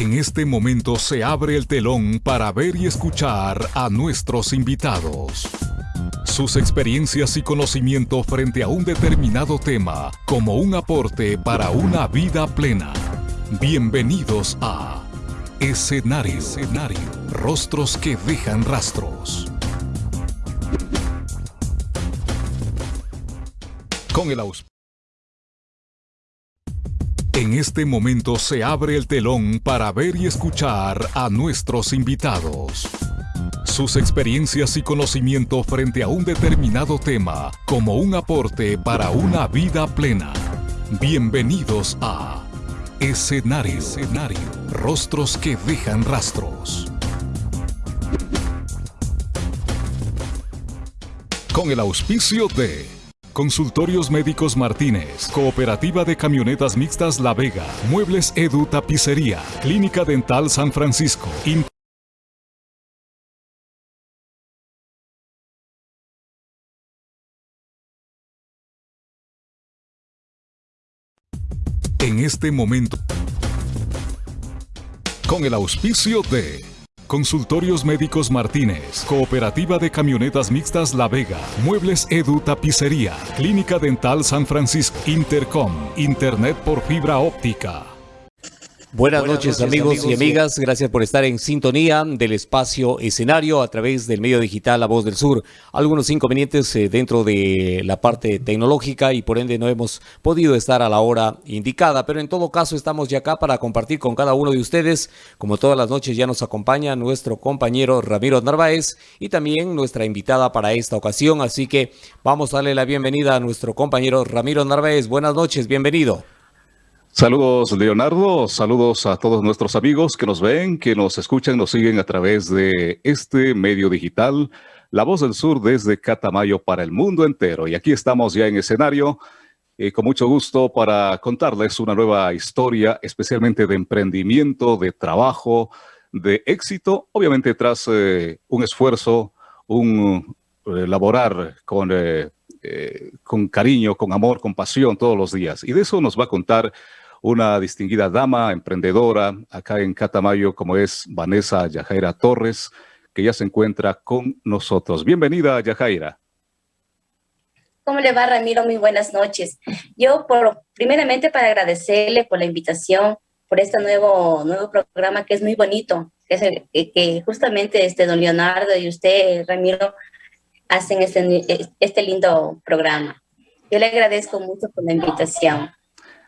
En este momento se abre el telón para ver y escuchar a nuestros invitados. Sus experiencias y conocimiento frente a un determinado tema como un aporte para una vida plena. Bienvenidos a Escenario, Escenario. Rostros que dejan rastros. Con el auspicio. En este momento se abre el telón para ver y escuchar a nuestros invitados. Sus experiencias y conocimiento frente a un determinado tema como un aporte para una vida plena. Bienvenidos a Escenario, Escenario. Rostros que dejan rastros. Con el auspicio de Consultorios Médicos Martínez, Cooperativa de Camionetas Mixtas La Vega, Muebles Edu Tapicería, Clínica Dental San Francisco. en este momento, con el auspicio de Consultorios Médicos Martínez, Cooperativa de Camionetas Mixtas La Vega, Muebles Edu Tapicería, Clínica Dental San Francisco, Intercom, Internet por fibra óptica. Buenas, noches, amigos, y amigas, gracias por estar en sintonía del espacio escenario a través del medio digital La Voz del Sur. Algunos inconvenientes eh, dentro de la parte tecnológica y por ende no hemos podido estar a la hora indicada, pero en todo caso estamos ya acá para compartir con cada uno de ustedes. Como todas las noches ya nos acompaña nuestro compañero Ramiro Narváez y también nuestra invitada para esta ocasión, así que vamos a darle la bienvenida a nuestro compañero Ramiro Narváez. Buenas noches, bienvenido. Saludos Leonardo, saludos a todos nuestros amigos que nos ven, que nos escuchan, nos siguen a través de este medio digital, La Voz del Sur desde Catamayo para el mundo entero. Y aquí estamos ya en escenario, eh, con mucho gusto para contarles una nueva historia, especialmente de emprendimiento, de trabajo, de éxito, obviamente tras eh, un esfuerzo, un eh, laborar con con cariño, con amor, con pasión todos los días. Y de eso nos va a contar una distinguida dama, emprendedora, acá en Catamayo, como es Vanessa Yajaira Torres, que ya se encuentra con nosotros. Bienvenida, Yajaira. ¿Cómo le va, Ramiro? Muy buenas noches. Yo, por, primeramente, para agradecerle por la invitación, por este nuevo, nuevo programa que es muy bonito, que, es el, que justamente este don Leonardo y usted, Ramiro, hacen este, este lindo programa. Yo le agradezco mucho por la invitación.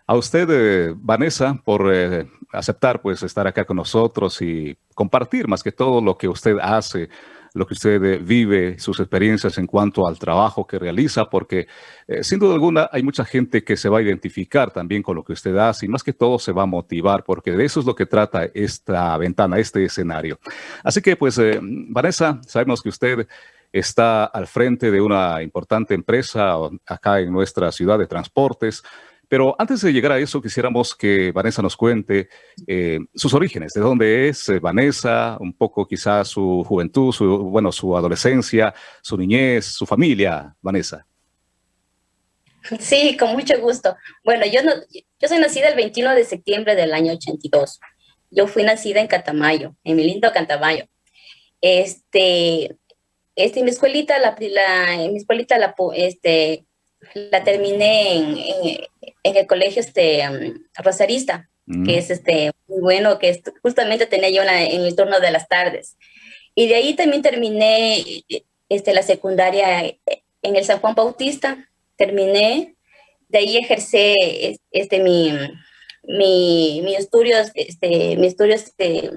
A usted, eh, Vanessa, por eh, aceptar pues estar acá con nosotros y compartir más que todo lo que usted hace, lo que usted eh, vive, sus experiencias en cuanto al trabajo que realiza, porque sin duda alguna hay mucha gente que se va a identificar también con lo que usted hace y más que todo se va a motivar, porque de eso es lo que trata esta ventana, este escenario. Así que pues, Vanessa, sabemos que usted está al frente de una importante empresa acá en nuestra ciudad de transportes, pero antes de llegar a eso, quisiéramos que Vanessa nos cuente eh, sus orígenes, de dónde es eh, Vanessa, un poco quizás su juventud, su, bueno, su adolescencia, su niñez, su familia, Vanessa. Sí, con mucho gusto. Bueno, yo, no, yo soy nacida el 21 de septiembre del año 82. Yo fui nacida en Catamayo, en mi lindo Catamayo. Este, este, mi escuelita, la, la, mi escuelita, la, este, la terminé en, en, el colegio este, um, Rosarista, que mm. es este, muy bueno, que justamente tenía yo en el turno de las tardes. Y de ahí también terminé este, la secundaria en el San Juan Bautista, terminé, de ahí ejercé este, mi, mi, mi estudios, este, mi estudios este,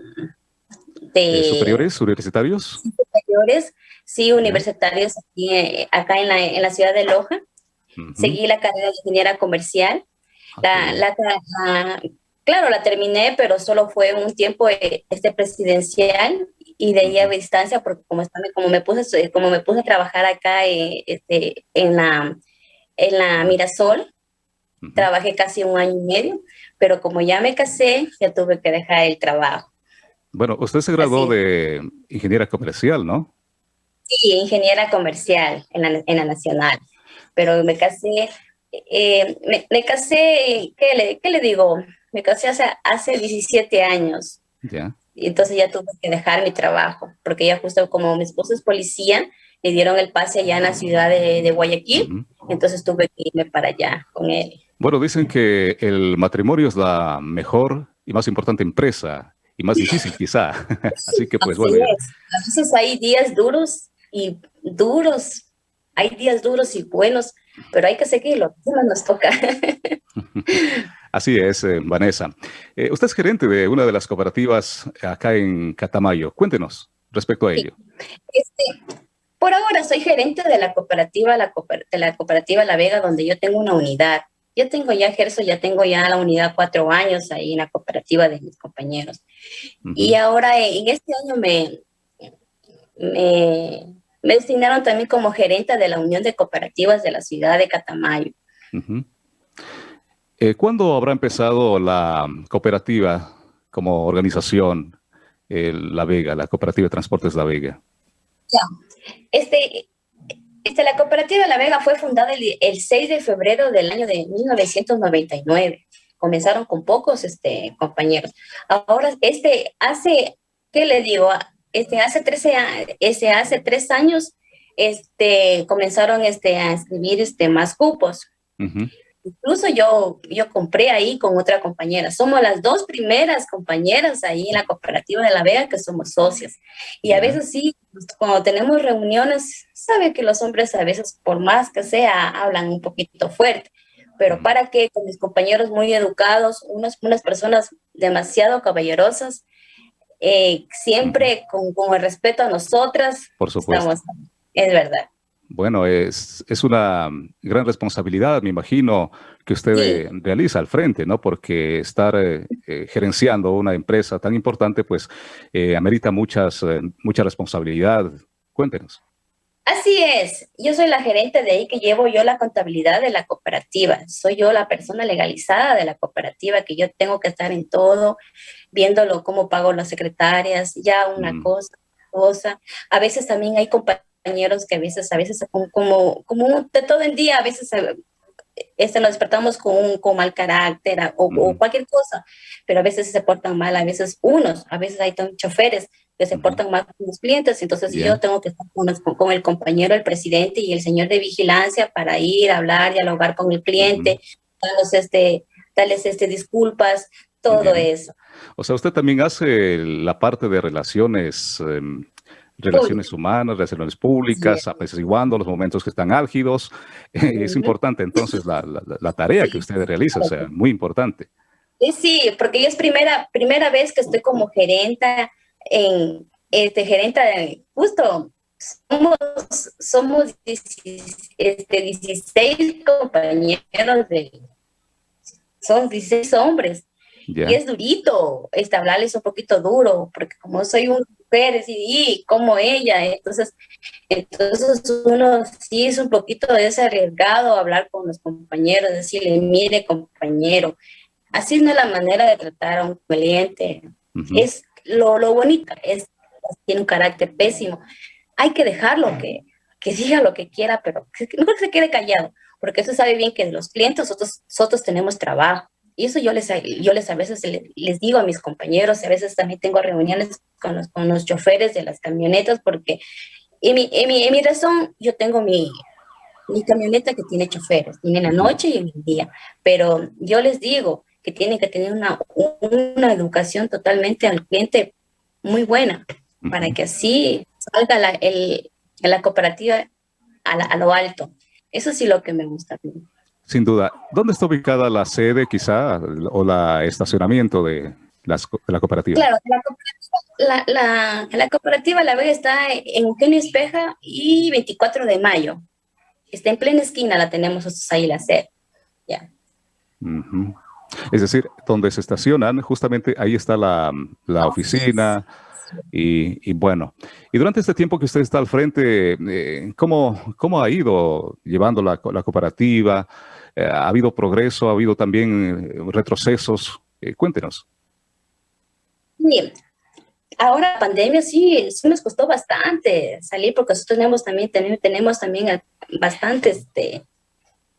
de, superiores, universitarios. Superiores, sí, universitarios aquí, eh, acá en la, en la ciudad de Loja. Seguí la carrera de ingeniera comercial. La, claro, la terminé, pero solo fue un tiempo eh, este presidencial y de ahí a distancia, porque como, como, me puse, como me puse a trabajar acá eh, este, en, la, en la Mirasol, trabajé casi un año y medio, pero como ya me casé, ya tuve que dejar el trabajo. Bueno, usted se graduó de ingeniera comercial, ¿no? Sí, ingeniera comercial en la, en la Nacional pero me casé, eh, me, casé, ¿qué le, ¿qué le, digo? Me casé hace, hace 17 años Y entonces ya tuve que dejar mi trabajo, porque ya justo como mi esposo es policía, le dieron el pase allá en la ciudad de, Guayaquil, entonces tuve que irme para allá con él. Bueno, dicen que el matrimonio es la mejor y más importante empresa y más difícil quizá. Así que pues bueno. A veces hay días duros y duros, hay días duros y buenos, pero hay que seguirlo, no nos toca. Así es, eh, Vanessa. Eh, usted es gerente de una de las cooperativas acá en Catamayo. Cuéntenos respecto a ello. Este, por ahora soy gerente de la cooperativa, la de la cooperativa La Vega, donde yo tengo una unidad. Yo tengo ya, ejerzo, ya tengo ya la unidad cuatro años ahí en la cooperativa de mis compañeros. Y ahora en este año me, me, designaron también como gerente de la Unión de Cooperativas de la ciudad de Catamayo. Eh, ¿Cuándo habrá empezado la cooperativa como organización, La Vega, la cooperativa de transportes La Vega? Ya. Este, este, la cooperativa La Vega fue fundada el, 6 de febrero del año de 1999. Comenzaron con pocos este, compañeros. Ahora, este, hace, ¿qué le digo? Este, hace, 13, este, hace tres años este, comenzaron este, a escribir este, más cupos. Incluso yo, yo compré ahí con otra compañera. Somos las dos primeras compañeras ahí en la cooperativa de La Vega que somos socias. Y a veces sí, cuando tenemos reuniones, sabe que los hombres a veces, por más que sea, hablan un poquito fuerte. Pero para que con mis compañeros muy educados, unas, unas personas demasiado caballerosas, eh, siempre con, con, el respeto a nosotras, por supuesto. es verdad. Bueno, es, es, una gran responsabilidad, me imagino, que usted realiza al frente, ¿no? Porque estar eh, eh, gerenciando una empresa tan importante, pues, eh, amerita muchas, mucha responsabilidad. Cuéntenos. Así es. Yo soy la gerente de ahí que llevo yo la contabilidad de la cooperativa. Soy yo la persona legalizada de la cooperativa, que yo tengo que estar en todo, viéndolo cómo pago las secretarias, ya una mm. cosa, cosa. A veces también hay compañeros que a veces, a veces como, como, de todo el día, a veces eh, este, nos despertamos con un con mal carácter o, cualquier cosa, pero a veces se portan mal, a veces unos, a veces hay choferes que se portan mal con los clientes, entonces yo tengo que estar con, con, el compañero, el presidente y el señor de vigilancia para ir a hablar, dialogar con el cliente, darles este, darles este, disculpas, todo eso. O sea, usted también hace la parte de relaciones em, relaciones humanas, relaciones públicas, apaciguando los momentos que están álgidos. es importante entonces la, la, tarea que usted realiza, o sea, muy importante. Sí, porque es primera, primera vez que estoy como gerenta en, este, gerenta de, justo, somos, somos este, 16 compañeros de, son 16 hombres. Y es durito, este, hablarles un poquito duro, porque como soy un y como ella, entonces, entonces uno sí es un poquito desarriesgado hablar con los compañeros, decirle, mire compañero, así no es la manera de tratar a un cliente, es lo, lo bonito, es, tiene un carácter pésimo, hay que dejarlo que, que diga lo que quiera, pero no que se quede callado, porque eso sabe bien que los clientes nosotros, nosotros tenemos trabajo, y eso yo les, yo les a veces les digo a mis compañeros, a veces también tengo reuniones con los, con los choferes de las camionetas, porque en mi, en mi, en mi razón yo tengo mi, mi camioneta que tiene choferes, tiene la noche y el día, pero yo les digo que tienen que tener una, una educación totalmente al cliente muy buena, para que así salga la, el, la cooperativa a, a, lo alto. Eso sí lo que me gusta. Sin duda. ¿Dónde está ubicada la sede, quizá, o la estacionamiento de, la cooperativa? Claro, la, la, la, cooperativa La Vega está en Eugenio Espeja y 24 de mayo. Está en plena esquina, la tenemos ahí la sede. Ya. Es decir, donde se estacionan, justamente ahí está la, la oficina, y, bueno, y durante este tiempo que usted está al frente, eh, ¿cómo, ¿cómo, ha ido llevando la, la cooperativa? Eh, ¿Ha habido progreso? ¿Ha habido también eh, retrocesos? cuéntenos. Bien. Ahora la pandemia sí, sí nos costó bastante salir porque nosotros tenemos también, tenemos, también bastantes este,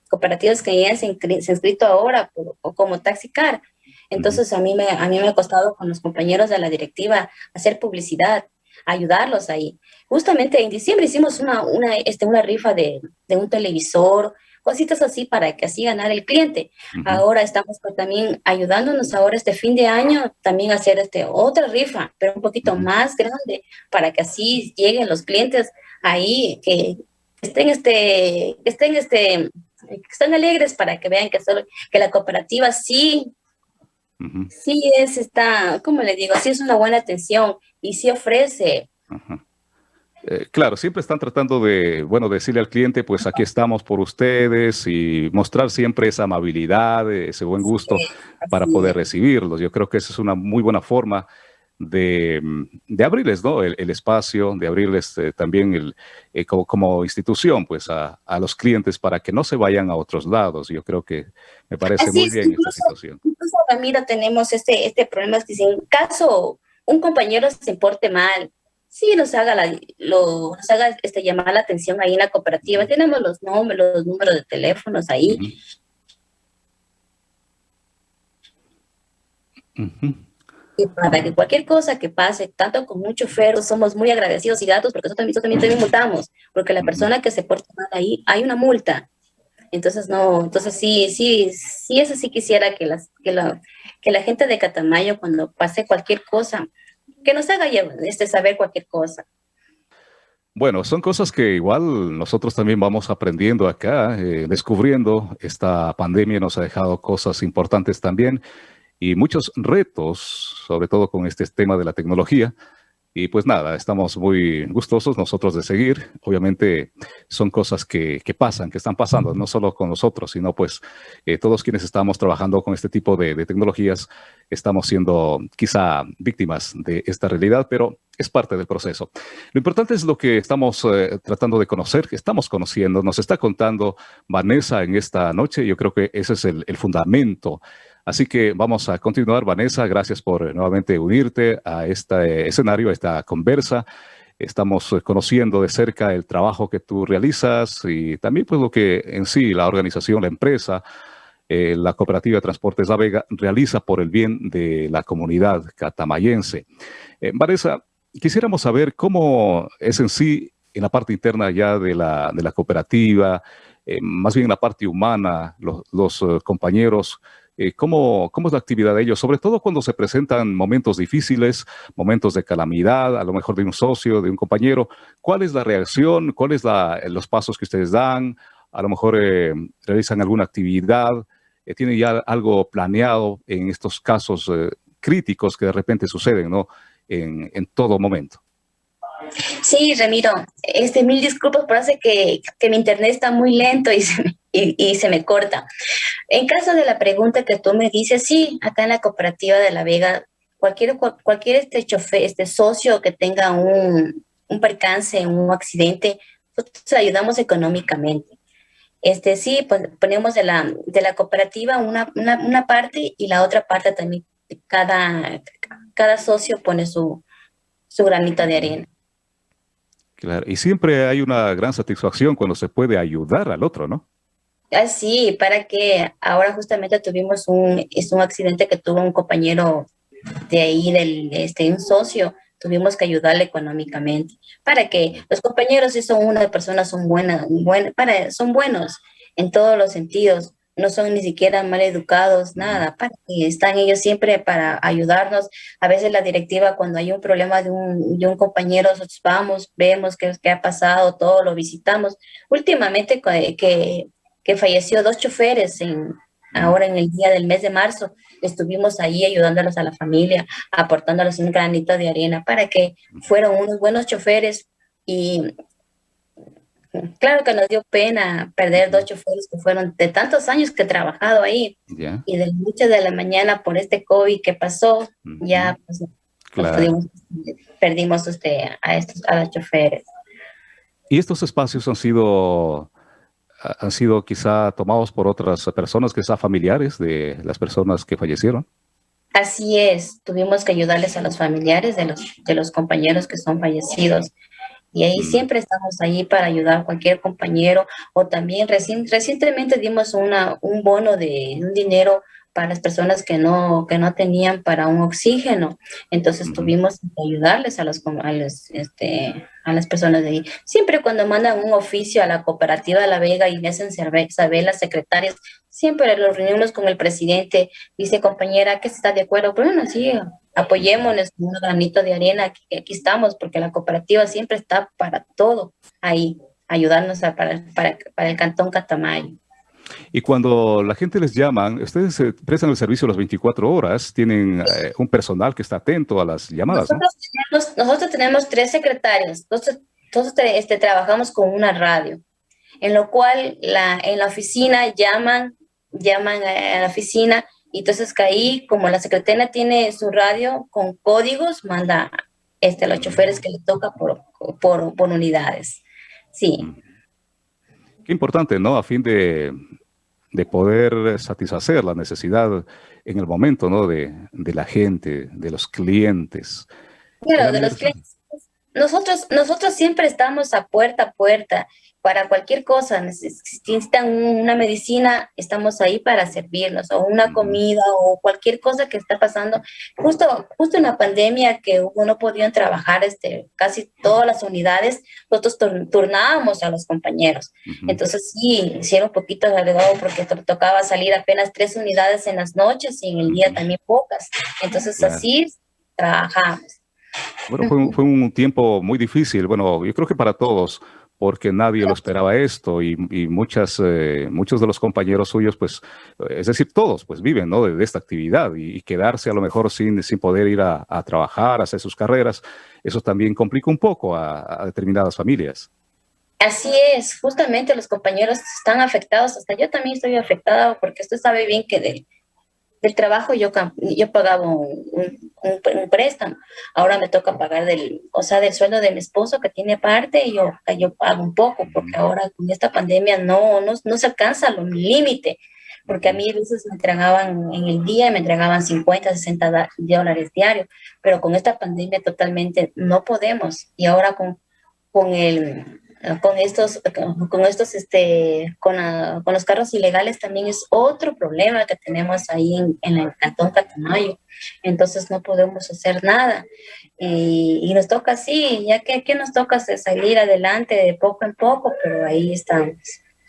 cooperativas que ya se, han inscrito ahora o como Taxicar. Entonces a, mí me, a mí me ha costado con los compañeros de la directiva hacer publicidad, ayudarlos ahí. Justamente en diciembre hicimos una, una, este, una rifa de, de un televisor, cositas así para que así ganar el cliente. Ahora estamos pues, también ayudándonos ahora este fin de año también a hacer este, otra rifa, pero un poquito más grande para que así lleguen los clientes ahí que estén este, que estén este, que estén alegres para que vean que solo, que la cooperativa sí Sí es, está, como le digo, sí es una buena atención y sí ofrece. Eh, claro, siempre están tratando de, bueno, decirle al cliente, pues aquí estamos por ustedes y mostrar siempre esa amabilidad, ese buen gusto para poder recibirlos. Yo creo que esa es una muy buena forma de, abrirles ¿no? el, espacio, de abrirles eh, también el, eh, como, institución pues a, los clientes para que no se vayan a otros lados. Yo creo que me parece muy bien esta situación. Incluso, Ramiro, tenemos este, este problema, es que si en caso un compañero se porte mal, sí nos haga, la, lo, nos haga este, llamar la atención ahí en la cooperativa. Tenemos los nombres, los números de teléfonos ahí. Y para que cualquier cosa que pase, tanto con mucho ferro, somos muy agradecidos y datos, porque nosotros también, también, multamos, porque la persona que se porta mal ahí, hay una multa. Entonces, no, entonces sí, sí, sí, eso sí quisiera que, las, que, la, que la gente de Catamayo, cuando pase cualquier cosa, que nos haga este, saber cualquier cosa. Bueno, son cosas que igual nosotros también vamos aprendiendo acá, eh, descubriendo. Esta pandemia nos ha dejado cosas importantes también y muchos retos, sobre todo con este tema de la tecnología. Y pues nada, estamos muy gustosos nosotros de seguir. Obviamente son cosas que, pasan, que están pasando, no solo con nosotros, sino pues eh, todos quienes estamos trabajando con este tipo de, tecnologías estamos siendo quizá víctimas de esta realidad, pero es parte del proceso. Lo importante es lo que estamos eh, tratando de conocer, que estamos conociendo, nos está contando Vanessa en esta noche. Yo creo que ese es el, el fundamento Así que vamos a continuar. Vanessa, gracias por eh, nuevamente unirte a este escenario, a esta conversa. Estamos eh, conociendo de cerca el trabajo que tú realizas y también pues lo que en sí la organización, la empresa, la cooperativa de Transportes La Vega realiza por el bien de la comunidad catamayense. Vanessa, quisiéramos saber cómo es en sí en la parte interna ya de la, de la cooperativa, más bien en la parte humana, los compañeros, eh, ¿cómo, es la actividad de ellos? Sobre todo cuando se presentan momentos difíciles, momentos de calamidad, a lo mejor de un socio, de un compañero. ¿Cuál es la reacción? ¿Cuáles son los pasos que ustedes dan? A lo mejor eh, realizan alguna actividad. Eh, ¿Tienen ya algo planeado en estos casos críticos que de repente suceden ¿no? en, en todo momento? Sí, Ramiro, este, mil disculpas, parece que, que mi internet está muy lento y se, y, se me corta. En caso de la pregunta que tú me dices, sí, acá en la cooperativa de La Vega, cualquier, cualquier este chofer, este socio que tenga un, un percance, un accidente, nosotros ayudamos económicamente. Este, sí, pues ponemos de la, de la cooperativa una, una, una parte y la otra parte también, cada, cada socio pone su, su granito de arena. Claro, y siempre hay una gran satisfacción cuando se puede ayudar al otro, ¿no? Ah, sí, para que ahora justamente tuvimos un, es un accidente que tuvo un compañero de ahí, del, este, un socio, tuvimos que ayudarle económicamente, para que los compañeros si son una persona, son buenas, buen, para, son buenos en todos los sentidos, no son ni siquiera mal educados, nada, para están ellos siempre para ayudarnos. A veces la directiva, cuando hay un problema de un, de un compañero, nosotros vamos, vemos qué, qué, ha pasado, todo lo visitamos. Últimamente que, que falleció dos choferes en, ahora en el día del mes de marzo, estuvimos ahí ayudándolos a la familia, aportándoles un granito de arena para que fueron unos buenos choferes. Y Claro que nos dio pena perder dos choferes que fueron de tantos años que he trabajado ahí. Y de muchas de la mañana por este COVID que pasó, ya pues, perdimos usted a, estos, a los choferes. ¿Y estos espacios han sido, han sido quizá tomados por otras personas, quizá familiares de las personas que fallecieron? Así es, tuvimos que ayudarles a los familiares de los, de los compañeros que son fallecidos. Y ahí mm. siempre estamos ahí para ayudar a cualquier compañero o también recientemente dimos una, un bono de un dinero para las personas que no, que no tenían para un oxígeno. Entonces tuvimos que ayudarles a, los, a, este, a las personas de ahí. Siempre cuando mandan un oficio a la cooperativa de La Vega y me hacen saber las secretarias, siempre los reunimos con el presidente, dice compañera que está de acuerdo, bueno, sí, apoyémonos un granito de arena, aquí, aquí, estamos, porque la cooperativa siempre está para todo ahí, ayudarnos para, para, para el cantón Catamayo. Y cuando la gente les llama, ustedes eh, prestan el servicio las 24 horas, tienen eh, un personal que está atento a las llamadas. Nosotros, tenemos, tres secretarios, nosotros, este, trabajamos con una radio, en lo cual la, en la oficina llaman, llaman a la oficina, y entonces que ahí, como la secretaria tiene su radio con códigos, manda este, a los choferes que le toca por, por, por unidades. Sí. Qué importante, ¿no? A fin de, de poder satisfacer la necesidad en el momento, ¿no? De, de la gente, de los clientes. Claro, de los clientes. Nosotros, nosotros siempre estamos a puerta a puerta para cualquier cosa, necesitan una medicina, estamos ahí para servirnos, o una comida, o cualquier cosa que está pasando. Justo, justo en la pandemia que uno no podían trabajar este, casi todas las unidades, nosotros turnábamos a los compañeros. Entonces sí, hicieron un poquito de agregado porque tocaba salir apenas tres unidades en las noches y en el día también pocas. Entonces así trabajamos. Bueno, fue, fue un tiempo muy difícil, bueno, yo creo que para todos, porque nadie lo esperaba esto y, muchas, eh, muchos de los compañeros suyos, pues, es decir, todos, pues viven ¿no? de, esta actividad y, quedarse a lo mejor sin, sin poder ir a, trabajar, hacer sus carreras, eso también complica un poco a, a, determinadas familias. Así es, justamente los compañeros están afectados, hasta yo también estoy afectada porque usted sabe bien que del, del trabajo yo, yo pagaba un, un, préstamo, ahora me toca pagar del, o sea, del sueldo de mi esposo que tiene parte y yo, yo pago un poco, porque ahora con esta pandemia no, no, no se alcanza el límite, porque a mí a veces me entregaban en el día, me entregaban 50, 60 dólares diarios, pero con esta pandemia totalmente no podemos, y ahora con, con el con estos, con estos, este, con, con, los carros ilegales también es otro problema que tenemos ahí en, en el cantón Catamayo. Entonces no podemos hacer nada. Y, y nos toca así, ya que, que nos toca salir adelante de poco en poco, pero ahí estamos.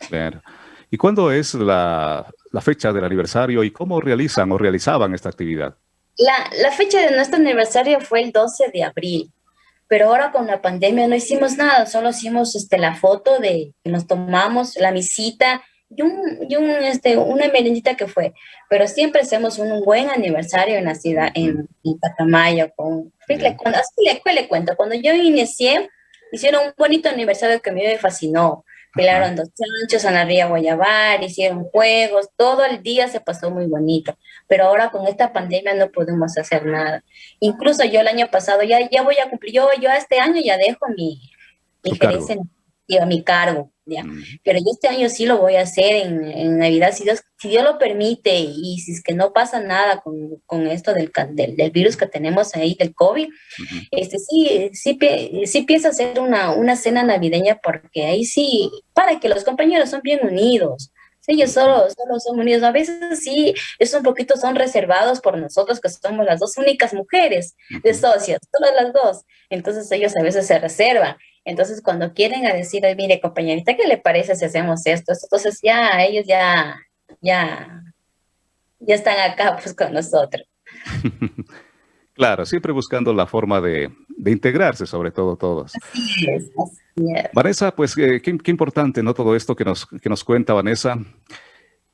Claro. ¿Y cuándo es la, la fecha del aniversario y cómo realizan o realizaban esta actividad? La, la fecha de nuestro aniversario fue el 12 de abril pero ahora con la pandemia no hicimos nada, solo hicimos este, la foto de que nos tomamos, la visita y, un, y un, este, una merendita que fue, pero siempre hacemos un, buen aniversario en la ciudad, en, en Catamayo, con, así le, le cuento, cuando yo inicié, hicieron un bonito aniversario que a mí me fascinó, Pelaron dos chanchos, Ana Ría Guayabar, hicieron juegos, todo el día se pasó muy bonito. Pero ahora con esta pandemia no podemos hacer nada. Incluso yo el año pasado ya, ya voy a cumplir, yo, yo este año ya dejo mi, mi gerencia a mi cargo, ¿ya? Pero yo este año sí lo voy a hacer en, en, Navidad, si Dios, si Dios lo permite, y si es que no pasa nada con, con esto del, del, del, virus que tenemos ahí, del COVID, este, sí, sí, sí pienso hacer una, una cena navideña, porque ahí sí, para que los compañeros son bien unidos, ellos solo, solo son unidos. A veces sí, es un poquito, son reservados por nosotros, que somos las dos únicas mujeres de socios, todas las dos. Entonces ellos a veces se reservan. Entonces, cuando quieren a decir, mire, compañerita, ¿qué le parece si hacemos esto? Entonces, ya, ellos ya, ya, ya están acá, pues, con nosotros. claro, siempre buscando la forma de, de integrarse, sobre todo todos. Así es, así es. Vanessa, pues, eh, qué, qué, importante, ¿no? Todo esto que nos, que nos cuenta Vanessa.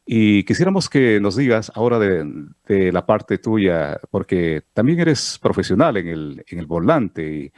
Y quisiéramos que nos digas ahora de, de, la parte tuya, porque también eres profesional en el, en el volante y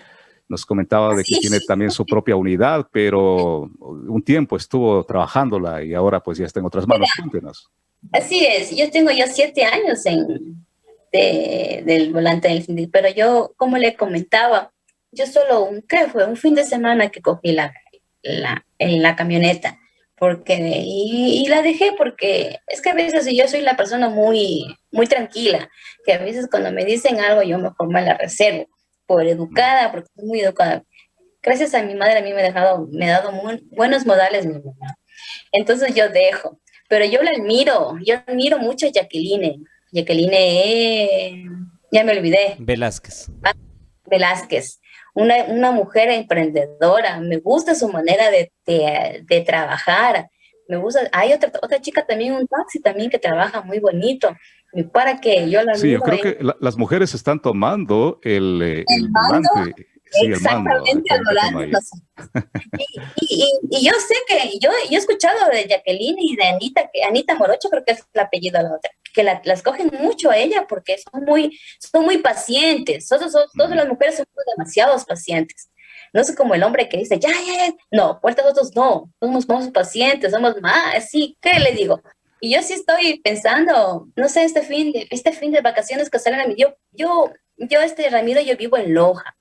nos comentaba de que tiene también su propia unidad, pero un tiempo estuvo trabajándola y ahora pues ya está en otras manos. Cuéntenos. Así es, yo tengo ya siete años en, del volante del pero yo, como le comentaba, yo solo, un, ¿qué fue? Un fin de semana que cogí la, la, en la camioneta, porque, y, y, la dejé porque es que a veces yo soy la persona muy, muy tranquila, que a veces cuando me dicen algo yo mejor me la reservo por educada, porque soy muy educada. Gracias a mi madre a mí me ha dejado, me ha dado muy buenos modales mi mamá. Entonces yo dejo. pero yo la admiro, yo admiro mucho a Jacqueline. Jacqueline, ya me olvidé. Velázquez. Ah, Velázquez. Una, una, mujer emprendedora, me gusta su manera de, de, de, trabajar, me gusta, hay otra, otra chica también, un taxi también que trabaja muy bonito, para que yo la Sí, yo creo que la, las mujeres están tomando el, eh, el, el volante Sí, Exactamente, y, y, y, yo sé que, yo, yo he escuchado de Jacqueline y de Anita, que Anita Morocho creo que es el apellido de la otra, que la, las cogen mucho a ella porque son muy, son muy pacientes, todas, todas las mujeres son demasiados pacientes. No sé como el hombre que dice, ya, ya, ya, no, vueltas otros no, somos más pacientes, somos más, sí, ¿qué le digo? Y yo sí estoy pensando, no sé, este fin de, este fin de vacaciones que salen a mí, yo, yo, yo, este Ramiro, yo vivo en Loja.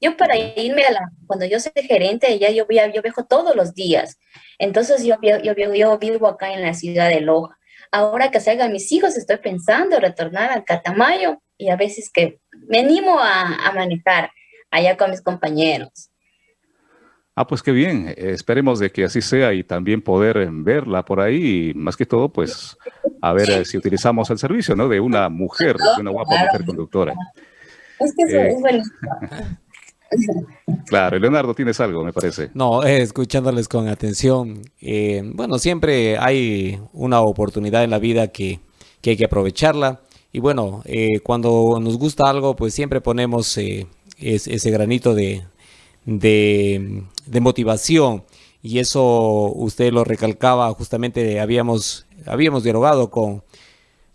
Yo para irme a la, cuando yo soy gerente, ya yo, yo viajo todos los días. Entonces yo, yo, yo, vivo acá en la ciudad de Loja. Ahora que salgan mis hijos, estoy pensando retornar al Catamayo y a veces que me animo a, a manejar allá con mis compañeros. Ah, pues qué bien. Esperemos de que así sea y también poder verla por ahí. Y más que todo, pues, a ver eh, si utilizamos el servicio, ¿no? De una mujer, de una guapa mujer conductora. Es que eso Eh, es bonito. Claro, Leonardo, tienes algo, me parece. No, eh, escuchándoles con atención. eh, bueno, siempre hay una oportunidad en la vida que, que hay que aprovecharla. Y bueno, eh, cuando nos gusta algo, pues siempre ponemos eh, es- ese granito de, de, motivación. Y eso usted lo recalcaba, justamente habíamos, habíamos dialogado con,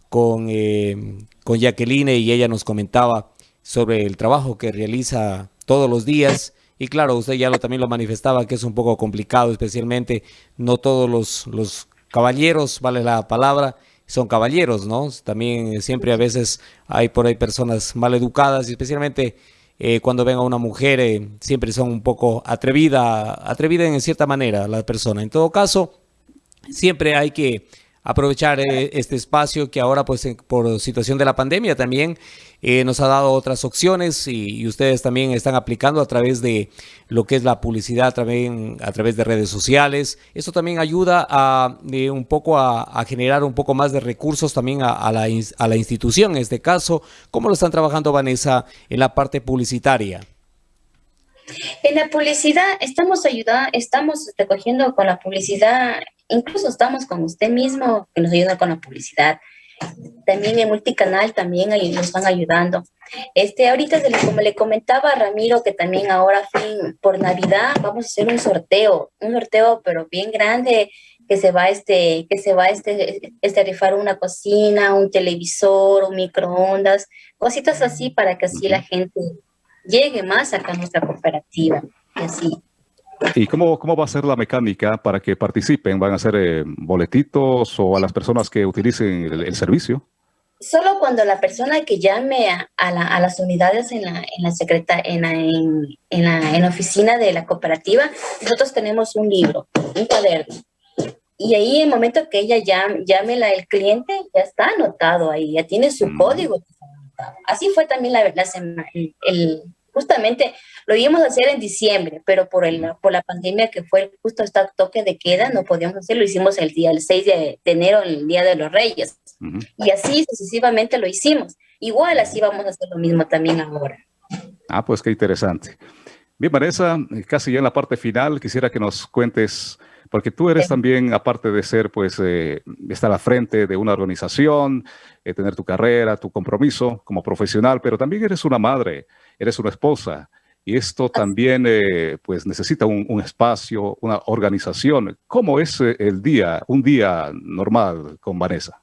con, eh, con Jacqueline y ella nos comentaba sobre el trabajo que realiza todos los días. Y claro, usted ya lo, también lo manifestaba que es un poco complicado, especialmente no todos los, los caballeros, vale la palabra, son caballeros, ¿no? También siempre a veces hay por ahí personas mal educadas y especialmente eh, cuando ven a una mujer eh, siempre son un poco atrevida, atrevida en cierta manera la persona. En todo caso, siempre hay que aprovechar eh, este espacio que ahora pues en- por situación de la pandemia también eh, nos ha dado otras opciones y, y ustedes también están aplicando a través de lo que es la publicidad también a través de redes sociales. Eso también ayuda a eh, un poco a, a generar un poco más de recursos también a, a la, a la institución en este caso. ¿Cómo lo están trabajando Vanessa en la parte publicitaria? En la publicidad estamos ayudando, estamos recogiendo con la publicidad, incluso estamos con usted mismo que nos ayuda con la publicidad. También en multicanal también nos están ayudando. Este, ahorita como le comentaba a Ramiro que también ahora fin por Navidad vamos a hacer un sorteo, un sorteo pero bien grande que se va este que se va este este rifar una cocina, un televisor, un microondas, cositas así para que así la gente llegue más acá a nuestra cooperativa. Y así. ¿Y cómo, cómo va a ser la mecánica para que participen? ¿Van a ser eh, boletitos o a las personas que utilicen el, el servicio? Solo cuando la persona que llame a, a la- a las unidades en la, en la secreta, en la, en, en la, en la oficina de la cooperativa, nosotros tenemos un libro, un cuaderno. Y ahí, en el momento que ella llame, llame la, el cliente, ya está anotado ahí, ya tiene su Mm. código. Así fue también la, la sema- el- justamente lo íbamos a hacer en diciembre, pero por, el, por la pandemia que fue justo este toque de queda, no podíamos hacerlo, lo hicimos el día, el 6 de, enero, el Día de los Reyes. Ujú. Y así sucesivamente lo hicimos. Igual así vamos a hacer lo mismo también ahora. Ah, pues qué interesante. Bien, Vanessa, casi ya en la parte final, quisiera que nos cuentes, porque tú eres Sí. también, aparte de ser, pues, eh, estar al frente de una organización, eh, tener tu carrera, tu compromiso como profesional, pero también eres una madre, eres una esposa, y esto también, eh, pues, necesita un, un espacio, una organización. ¿Cómo es eh, el día, un día normal con Vanessa?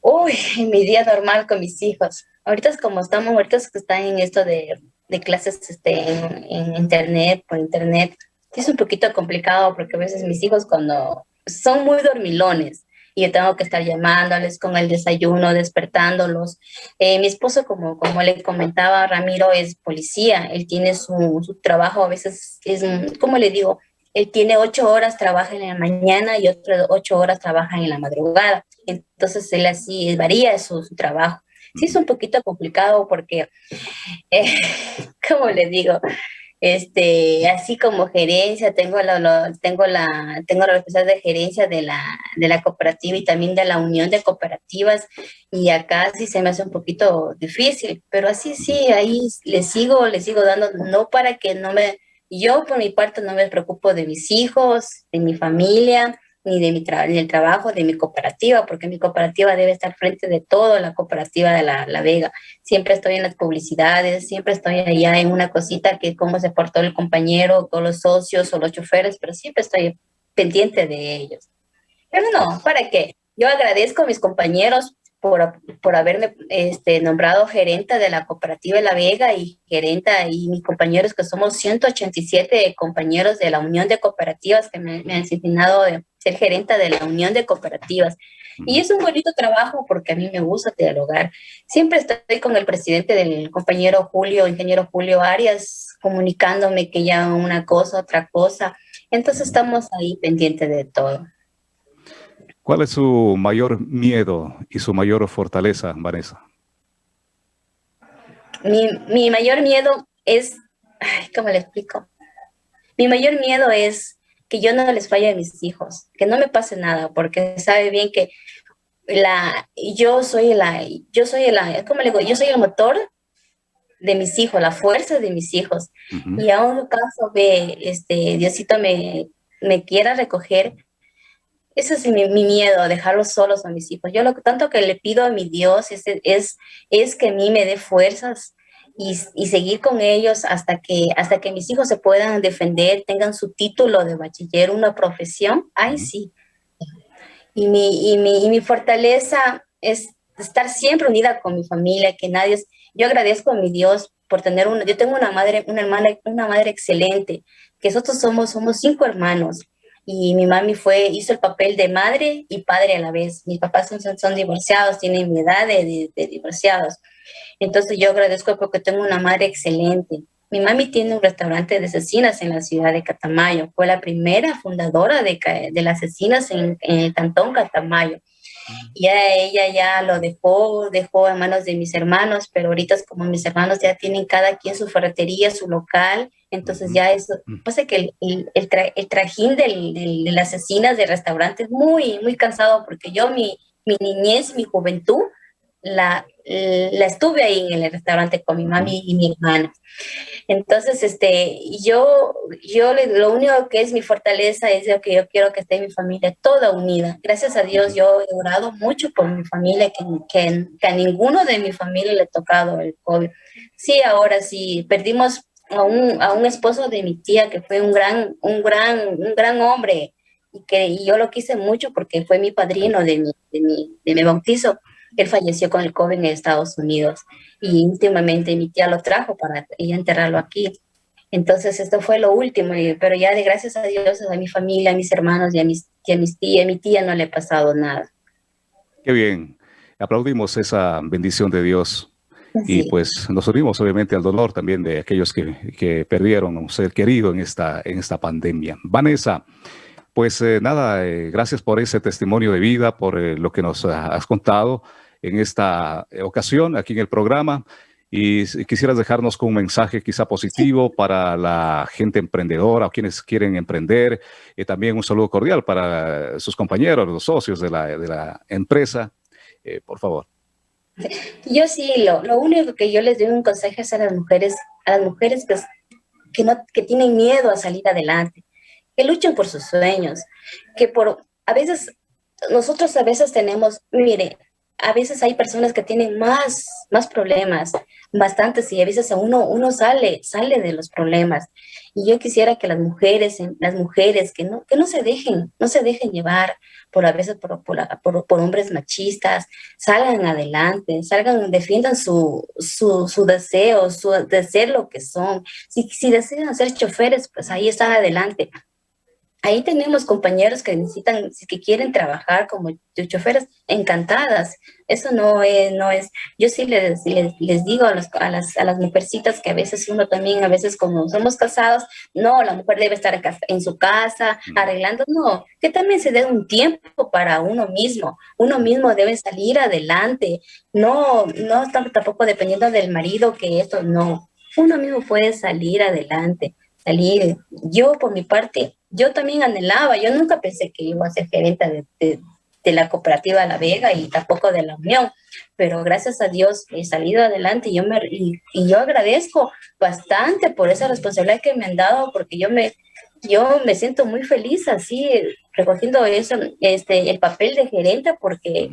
Uy, mi día normal con mis hijos. Ahorita es como estamos, ahorita es que están en esto de, de clases este, en, en internet, por internet. Es un poquito complicado porque a veces mis hijos cuando son muy dormilones y yo tengo que estar llamándoles con el desayuno, despertándolos. Eh, mi esposo, como, como le comentaba, Ramiro es policía, él tiene su, su trabajo, a veces es, como le digo, él tiene ocho horas, trabaja en la mañana y otras ocho horas trabaja en la madrugada. Entonces él así varía su, su trabajo. Sí es un poquito complicado porque, eh, como le digo, este, así como gerencia, tengo la, tengo la, tengo la responsabilidad de gerencia de la, de la cooperativa y también de la unión de cooperativas y acá sí se me hace un poquito difícil, pero así sí, ahí le sigo, le sigo dando, no para que no me, yo por mi parte no me preocupo de mis hijos, de mi familia, ni de mi ni del trabajo de mi cooperativa, porque mi cooperativa debe estar frente de todo, la cooperativa de la, la, Vega. Siempre estoy en las publicidades, siempre estoy allá en una cosita que cómo se portó el compañero, o los socios, o los choferes, pero siempre estoy pendiente de ellos. Pero no, ¿para qué? Yo agradezco a mis compañeros por, por haberme este, nombrado gerenta de la cooperativa La Vega y gerenta y mis compañeros que somos 187 compañeros de la Unión de Cooperativas que me, me han asignado de ser gerenta de la Unión de Cooperativas. Y es un bonito trabajo porque a mí me gusta dialogar. Siempre estoy con el presidente del compañero Julio, ingeniero Julio Arias, comunicándome que ya una cosa, otra cosa. Entonces estamos ahí pendientes de todo. ¿Cuál es su mayor miedo y su mayor fortaleza, Vanessa? Mi, mi mayor miedo es, ¿cómo le explico? Mi mayor miedo es que yo no les falle a mis hijos, que no me pase nada, porque sabe bien que la, yo soy la, yo soy la, ¿cómo le digo? Yo soy el motor de mis hijos, la fuerza de mis hijos. Y a un caso de, este, Diosito me, me quiera recoger, ese es mi, miedo, dejarlos solos a mis hijos. Yo lo tanto que le pido a mi Dios es, es, es que a mí me dé fuerzas y, y, seguir con ellos hasta que, hasta que mis hijos se puedan defender, tengan su título de bachiller, una profesión. Ay, sí. Y mi, y mi, y mi fortaleza es estar siempre unida con mi familia, que nadie... Es, yo agradezco a mi Dios por tener una... Yo tengo una madre, una hermana, una madre excelente, que nosotros somos, somos cinco hermanos y mi mami fue, hizo el papel de madre y padre a la vez. Mis papás son, son divorciados, tienen mi edad de, de, divorciados. Entonces yo agradezco porque tengo una madre excelente. Mi mami tiene un restaurante de asesinas en la ciudad de Catamayo. Fue la primera fundadora de, de las asesinas en, en el cantón Catamayo. Ya ella ya lo dejó, dejó en manos de mis hermanos, pero ahorita es como mis hermanos ya tienen cada quien su ferretería, su local, entonces ya eso, pasa que el, el, el trajín del, del, de las asesinas de restaurantes muy, muy cansado porque yo mi, mi niñez, mi juventud, la, la estuve ahí en el restaurante con mi mami y mi hermana. Entonces, este, yo, yo lo único que es mi fortaleza es lo que yo quiero que esté mi familia toda unida. Gracias a Dios, yo he orado mucho por mi familia, que, que, que a ninguno de mi familia le ha tocado el COVID. Sí, ahora sí, perdimos a un, a un esposo de mi tía que fue un gran, un gran, un gran hombre y que y yo lo quise mucho porque fue mi padrino de mi, de mi, de mi bautizo él falleció con el COVID en Estados Unidos y últimamente mi tía lo trajo para ella enterrarlo aquí. Entonces esto fue lo último, pero ya de gracias a Dios, a mi familia, a mis hermanos y a mis, y a mis tías, a mi tía no le ha pasado nada. Qué bien, aplaudimos esa bendición de Dios Sí. Y pues nos unimos obviamente al dolor también de aquellos que, que perdieron a un ser querido en esta, en esta pandemia. Vanessa, pues eh, nada, eh, gracias por ese testimonio de vida, por eh, lo que nos has contado en esta ocasión aquí en el programa. Y quisieras dejarnos con un mensaje quizá positivo para la gente emprendedora o quienes quieren emprender. Y también un saludo cordial para sus compañeros, los socios de la, de la empresa. Eh, por favor. Yo sí, lo, lo, único que yo les doy un consejo es a las mujeres, a las mujeres que, que, no, que tienen miedo a salir adelante, que luchen por sus sueños, que por, a veces, nosotros a veces tenemos, mire, a veces hay personas que tienen más, más problemas, bastantes, y a veces uno, uno sale, sale de los problemas. Y yo quisiera que las mujeres, las mujeres que no, que no se dejen, no se dejen llevar por a veces por, por, por, por hombres machistas, salgan adelante, salgan, defiendan su, su, su deseo, su, de ser lo que son. Si, si desean ser choferes, pues ahí están adelante ahí tenemos compañeros que necesitan, que quieren trabajar como choferes, encantadas. Eso no es, no es, yo sí les, les, les digo a, los, a, las, a las mujercitas que a veces uno también, a veces como somos casados, no, la mujer debe estar en su casa arreglando, no, que también se dé un tiempo para uno mismo. Uno mismo debe salir adelante, no, no tampoco dependiendo del marido que esto, no, uno mismo puede salir adelante, salir. Yo, por mi parte, yo también anhelaba, yo nunca pensé que iba a ser gerente de, la cooperativa La Vega y tampoco de la Unión, pero gracias a Dios he salido adelante y yo, me, y, yo agradezco bastante por esa responsabilidad que me han dado, porque yo me, yo me siento muy feliz así recogiendo eso, este, el papel de gerente, porque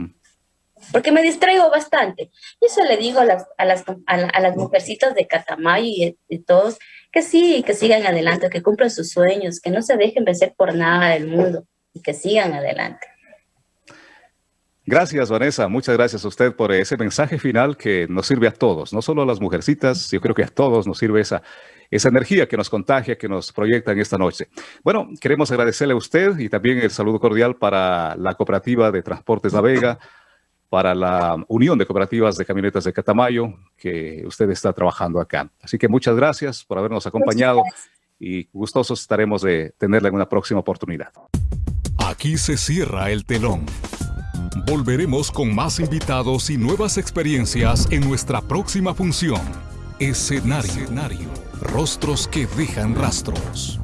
porque me distraigo bastante. Y eso le digo a las, a las, a, las mujercitas de Catamayo y de, todos, que sí, que sigan adelante, que cumplan sus sueños, que no se dejen vencer por nada del mundo y que sigan adelante. Gracias, Vanessa. Muchas gracias a usted por ese mensaje final que nos sirve a todos, no solo a las mujercitas, yo creo que a todos nos sirve esa, esa energía que nos contagia, que nos proyecta en esta noche. Bueno, queremos agradecerle a usted y también el saludo cordial para la Cooperativa de Transportes La Vega, para la Unión de Cooperativas de Camionetas de Catamayo, que usted está trabajando acá. Así que muchas gracias por habernos acompañado y gustosos estaremos de tenerla en una próxima oportunidad. Aquí se cierra el telón. Volveremos con más invitados y nuevas experiencias en nuestra próxima función. Escenario. Escenario. Rostros que dejan rastros.